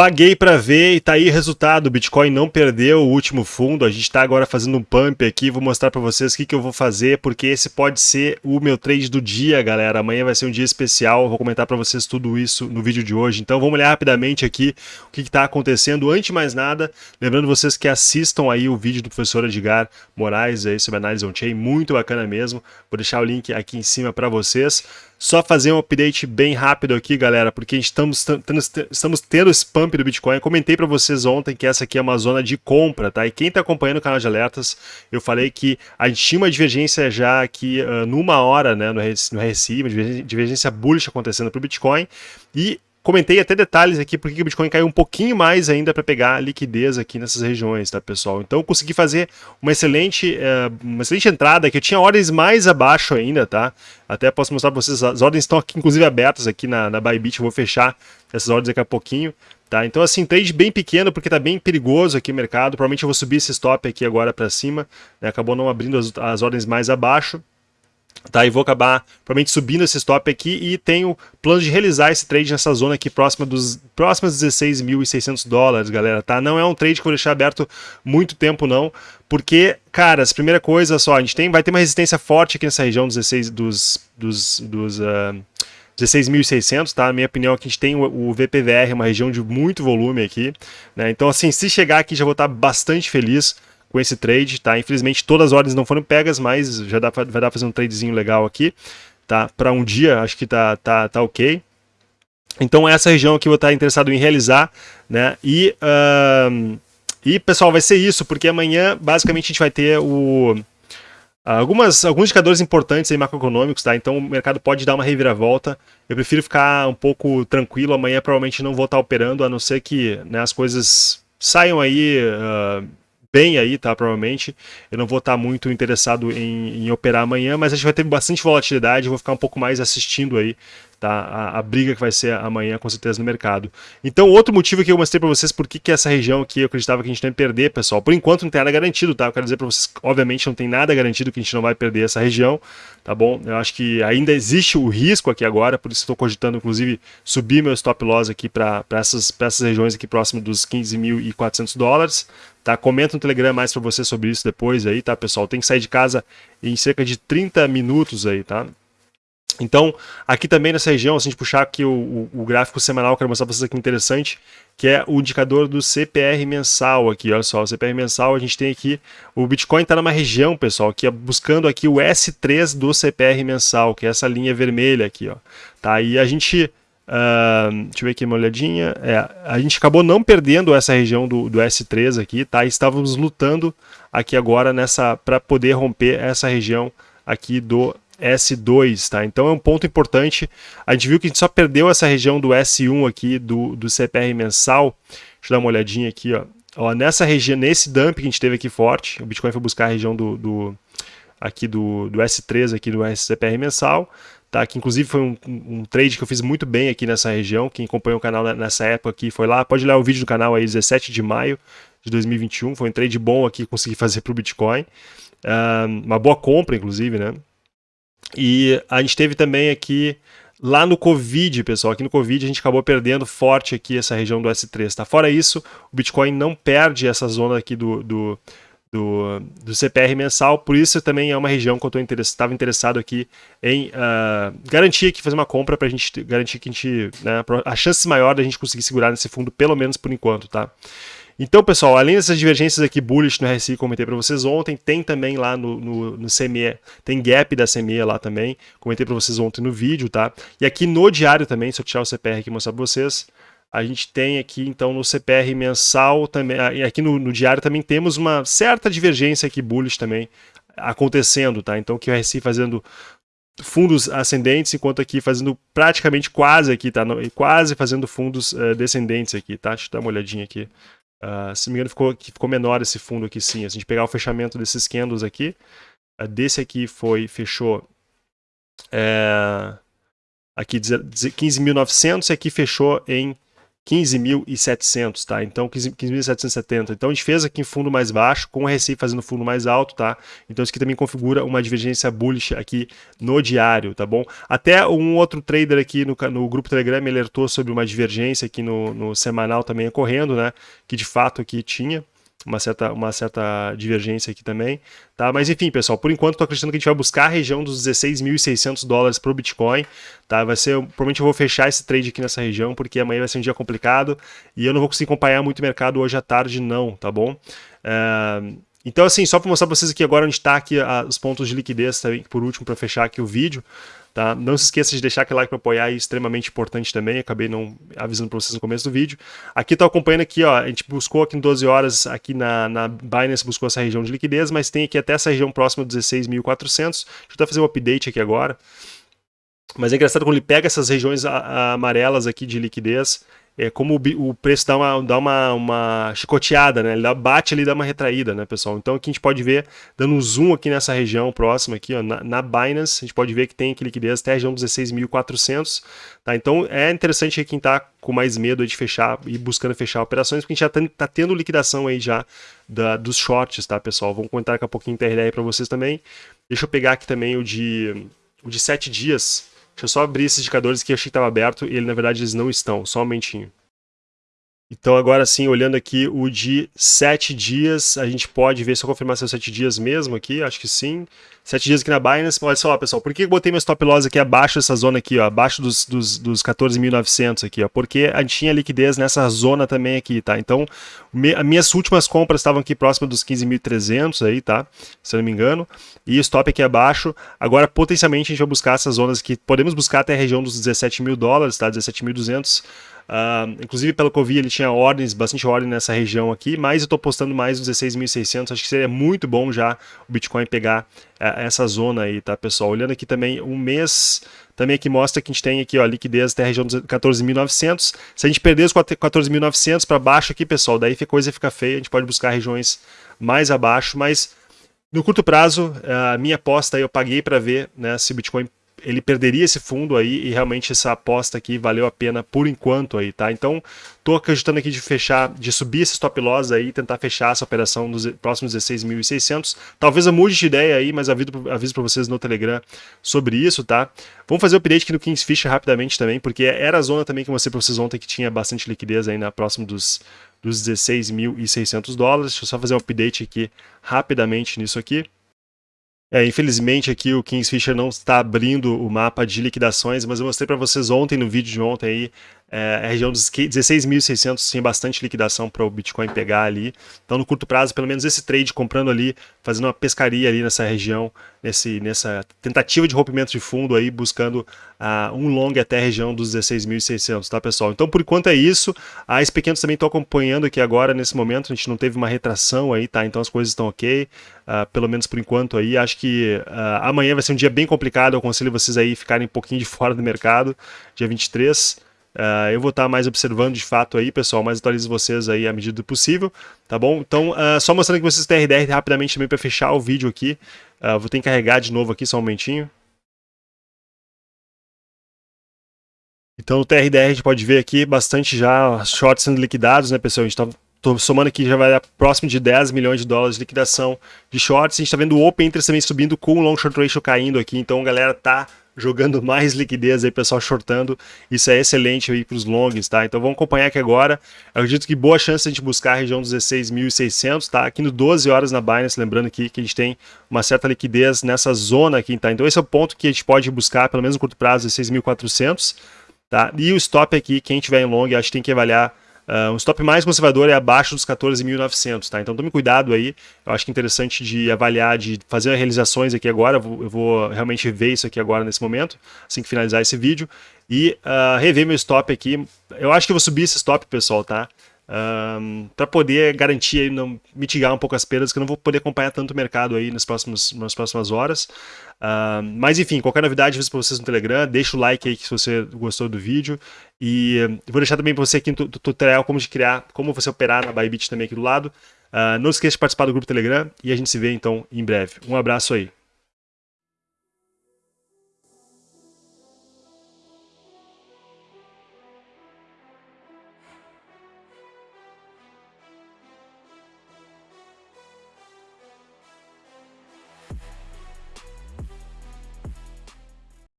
Paguei para ver e tá aí o resultado. O Bitcoin não perdeu o último fundo. A gente está agora fazendo um pump aqui. Vou mostrar para vocês o que, que eu vou fazer, porque esse pode ser o meu trade do dia, galera. Amanhã vai ser um dia especial. vou comentar para vocês tudo isso no vídeo de hoje. Então vamos olhar rapidamente aqui o que está acontecendo. Antes de mais nada, lembrando vocês que assistam aí o vídeo do professor Edgar Moraes aí sobre análise on-chain. Muito bacana mesmo. Vou deixar o link aqui em cima para vocês. Só fazer um update bem rápido aqui, galera, porque estamos, estamos tendo esse pump do Bitcoin. Eu comentei para vocês ontem que essa aqui é uma zona de compra, tá? E quem está acompanhando o canal de alertas, eu falei que a gente tinha uma divergência já aqui uh, numa hora, né, no RSI, uma divergência bullish acontecendo para o Bitcoin. E Comentei até detalhes aqui porque o Bitcoin caiu um pouquinho mais ainda para pegar liquidez aqui nessas regiões, tá, pessoal? Então consegui fazer uma excelente, uh, uma excelente entrada, que eu tinha ordens mais abaixo ainda, tá? Até posso mostrar para vocês, as ordens estão aqui, inclusive abertas aqui na, na Bybit, eu vou fechar essas ordens daqui a pouquinho. Tá, então assim, trade bem pequeno porque tá bem perigoso aqui o mercado, provavelmente eu vou subir esse stop aqui agora para cima, né? acabou não abrindo as, as ordens mais abaixo, Tá, e vou acabar provavelmente subindo esse stop aqui e tenho plano de realizar esse trade nessa zona aqui próxima dos próximos 16.600 dólares, galera, tá? Não é um trade que eu vou deixar aberto muito tempo não, porque, cara, a primeira coisa só, a gente tem, vai ter uma resistência forte aqui nessa região dos 16 dos dos, dos uh, 16.600, tá? Na minha opinião, aqui a gente tem o, o VPVR, uma região de muito volume aqui, né? Então, assim, se chegar aqui já vou estar bastante feliz com esse trade, tá? Infelizmente todas as ordens não foram pegas, mas já dá pra, vai dar pra fazer um tradezinho legal aqui, tá? Para um dia, acho que tá, tá, tá ok. Então essa região aqui eu vou estar interessado em realizar, né? E, uh, e pessoal, vai ser isso, porque amanhã basicamente a gente vai ter o... Algumas, alguns indicadores importantes aí macroeconômicos, tá? Então o mercado pode dar uma reviravolta. Eu prefiro ficar um pouco tranquilo. Amanhã provavelmente não vou estar operando, a não ser que né, as coisas saiam aí uh, bem aí, tá? Provavelmente. Eu não vou estar muito interessado em, em operar amanhã, mas a gente vai ter bastante volatilidade, vou ficar um pouco mais assistindo aí tá? A, a, briga que vai ser amanhã, com certeza, no mercado. Então, outro motivo que eu mostrei para vocês por que, que essa região aqui eu acreditava que a gente não ia perder, pessoal. Por enquanto não tem nada garantido, tá? Eu quero dizer para vocês, obviamente não tem nada garantido que a gente não vai perder essa região, tá bom? Eu acho que ainda existe o risco aqui agora, por isso estou cogitando, inclusive, subir meu stop loss aqui para essas, essas regiões aqui próximo dos 15.400 dólares, tá? Comenta no Telegram mais para vocês sobre isso depois aí, tá, pessoal? Tem que sair de casa em cerca de 30 minutos aí, tá? Então, aqui também nessa região, se a gente puxar aqui o, o, o gráfico semanal, quero mostrar para vocês aqui interessante, que é o indicador do CPR mensal aqui, olha só, o CPR mensal, a gente tem aqui, o Bitcoin está numa região, pessoal, que é buscando aqui o S3 do CPR mensal, que é essa linha vermelha aqui, ó, tá, e a gente, uh, deixa eu ver aqui uma olhadinha, é, a gente acabou não perdendo essa região do, do S3 aqui, tá, estávamos lutando aqui agora nessa, para poder romper essa região aqui do S2, tá? Então é um ponto importante. A gente viu que a gente só perdeu essa região do S1 aqui, do, do CPR mensal. Deixa eu dar uma olhadinha aqui, ó. ó. Nessa região, nesse dump que a gente teve aqui forte, o Bitcoin foi buscar a região do, do aqui do, do S3, aqui do CPR mensal, tá? Que inclusive foi um, um, trade que eu fiz muito bem aqui nessa região. Quem acompanhou o canal nessa época aqui foi lá, pode olhar o vídeo do canal aí, 17 de maio de 2021. Foi um trade bom aqui, consegui fazer para o Bitcoin. Uh, uma boa compra, inclusive, né? E a gente teve também aqui, lá no Covid, pessoal, aqui no Covid a gente acabou perdendo forte aqui essa região do S3, tá? Fora isso, o Bitcoin não perde essa zona aqui do, do, do, do CPR mensal, por isso também é uma região que eu estava interessado aqui em uh, garantir aqui, fazer uma compra para a gente garantir que a gente, né, a chance maior da gente conseguir segurar nesse fundo, pelo menos por enquanto, tá? Então, pessoal, além dessas divergências aqui bullish no RSI, comentei para vocês ontem, tem também lá no, no, no, CME, tem gap da CME lá também, comentei para vocês ontem no vídeo, tá? E aqui no diário também, se eu tirar o CPR aqui e mostrar para vocês, a gente tem aqui, então, no CPR mensal também, ah, aqui no, no diário também temos uma certa divergência aqui bullish também acontecendo, tá? Então, que o RSI fazendo fundos ascendentes, enquanto aqui fazendo praticamente quase aqui, tá? Quase fazendo fundos uh, descendentes aqui, tá? Deixa eu dar uma olhadinha aqui. Uh, se não me engano, ficou, ficou menor esse fundo aqui sim. Se a gente pegar o fechamento desses candles aqui, uh, desse aqui foi, fechou é, aqui 15.900 e aqui fechou em 15.700, tá? Então 15.770. Então a gente fez aqui em fundo mais baixo, com o RSI fazendo fundo mais alto, tá? Então isso aqui também configura uma divergência bullish aqui no diário, tá bom? Até um outro trader aqui no, no grupo Telegram me alertou sobre uma divergência aqui no, no semanal também ocorrendo, né? Que de fato aqui tinha, uma certa, uma certa divergência aqui também, tá? Mas enfim, pessoal, por enquanto estou acreditando que a gente vai buscar a região dos 16.600 dólares para o Bitcoin, tá? Vai ser, provavelmente eu vou fechar esse trade aqui nessa região, porque amanhã vai ser um dia complicado e eu não vou conseguir acompanhar muito o mercado hoje à tarde não, tá bom? É... Então assim, só para mostrar para vocês aqui agora onde está aqui a, os pontos de liquidez também, por último, para fechar aqui o vídeo, Tá? Não se esqueça de deixar aquele like para apoiar, é extremamente importante também, acabei não avisando para vocês no começo do vídeo. Aqui estou acompanhando aqui, ó, a gente buscou aqui em 12 horas, aqui na, na Binance buscou essa região de liquidez, mas tem aqui até essa região próxima de 16.400. Deixa eu até fazer um update aqui agora. Mas é engraçado quando ele pega essas regiões amarelas aqui de liquidez, é como o, o, preço dá uma, dá uma, uma chicoteada, né? Ele dá, bate ali dá uma retraída, né, pessoal? Então aqui a gente pode ver, dando um zoom aqui nessa região próxima aqui, ó, na, na Binance, a gente pode ver que tem aqui liquidez até a região 16.400, tá? Então é interessante quem tá com mais medo de fechar e buscando fechar operações, porque a gente já tá, tá tendo liquidação aí já da, dos shorts, tá, pessoal? Vamos comentar daqui a pouquinho TRD para vocês também. Deixa eu pegar aqui também o de, o de 7 dias, Deixa eu só abrir esses indicadores que eu achei que estava aberto e ele, na verdade eles não estão, só um momentinho. Então agora sim, olhando aqui o de 7 dias, a gente pode ver se eu confirmar se é 7 dias mesmo aqui, acho que sim. 7 dias aqui na Binance, olha só pessoal, por que eu botei meu stop loss aqui abaixo dessa zona aqui, ó, abaixo dos, dos, dos 14.900 aqui, ó, porque a gente tinha liquidez nessa zona também aqui, tá? Então, me, as minhas últimas compras estavam aqui próximo dos 15.300 aí, tá? Se eu não me engano, e stop aqui abaixo. Agora, potencialmente, a gente vai buscar essas zonas aqui, podemos buscar até a região dos 17 mil dólares, tá? 17.200 Uh, inclusive, pelo que eu vi, ele tinha ordens, bastante ordem nessa região aqui, mas eu estou postando mais uns 16.600. Acho que seria muito bom já o Bitcoin pegar uh, essa zona aí, tá, pessoal? Olhando aqui também, um mês também aqui mostra que a gente tem aqui, ó, liquidez até a região dos 14.900. Se a gente perder os 14.900 para baixo aqui, pessoal, daí a coisa fica feia. A gente pode buscar regiões mais abaixo, mas no curto prazo, a minha aposta aí eu paguei para ver né, se o Bitcoin ele perderia esse fundo aí e realmente essa aposta aqui valeu a pena por enquanto aí, tá? Então, tô acreditando aqui de fechar, de subir esse stop loss aí tentar fechar essa operação nos próximos 16.600. Talvez eu mude de ideia aí, mas aviso, aviso para vocês no Telegram sobre isso, tá? Vamos fazer o update aqui no Kingsfish rapidamente também, porque era a zona também que eu mostrei para vocês ontem que tinha bastante liquidez aí na próxima dos dos 16.600 dólares. Deixa eu só fazer um update aqui rapidamente nisso aqui. É, infelizmente aqui o Kingsfisher não está abrindo o mapa de liquidações, mas eu mostrei para vocês ontem no vídeo de ontem aí, é, a região dos 16.600 tinha bastante liquidação para o Bitcoin pegar ali. Então no curto prazo, pelo menos esse trade comprando ali, fazendo uma pescaria ali nessa região, nesse, nessa tentativa de rompimento de fundo aí, buscando uh, um long até a região dos 16.600, tá pessoal? Então por enquanto é isso. A SP500 também estou acompanhando aqui agora, nesse momento, a gente não teve uma retração aí, tá? Então as coisas estão ok, uh, pelo menos por enquanto aí. Acho que uh, amanhã vai ser um dia bem complicado, eu aconselho vocês aí ficarem um pouquinho de fora do mercado, dia 23. Uh, eu vou estar mais observando de fato aí, pessoal, mas atualizo vocês aí à medida do possível, tá bom? Então, uh, só mostrando que vocês têm RDR rapidamente também para fechar o vídeo aqui. Uh, vou ter que carregar de novo aqui, só um momentinho. Então, no TRDR a gente pode ver aqui bastante já shorts sendo liquidados, né, pessoal? A gente está somando aqui, já vai próximo de 10 milhões de dólares de liquidação de shorts. A gente está vendo o Open Interest também subindo com o Long Short Ratio caindo aqui. Então, galera, tá jogando mais liquidez aí, pessoal shortando. Isso é excelente aí para os longs, tá? Então vamos acompanhar aqui agora. Eu acredito que boa chance a gente buscar a região dos 16.600, tá? Aqui no 12 horas na Binance, lembrando aqui que a gente tem uma certa liquidez nessa zona aqui, tá? Então esse é o ponto que a gente pode buscar, pelo menos no curto prazo, 16.400, tá? E o stop aqui, quem tiver em long, acho que tem que avaliar Uh, um stop mais conservador é abaixo dos 14.900, tá? Então tome cuidado aí. Eu acho que é interessante de avaliar, de fazer realizações aqui agora. Eu vou, eu vou realmente ver isso aqui agora nesse momento, assim que finalizar esse vídeo. E uh, rever meu stop aqui. Eu acho que eu vou subir esse stop, pessoal, tá? Um, para poder garantir não mitigar um pouco as perdas, que eu não vou poder acompanhar tanto o mercado aí nas próximas, nas próximas horas. Uh, mas enfim, qualquer novidade eu para vocês no Telegram, deixa o like aí se você gostou do vídeo. E uh, vou deixar também para você aqui no tutorial como de criar, como você operar na Bybit também aqui do lado. Uh, não esqueça de participar do grupo Telegram e a gente se vê então em breve. Um abraço aí.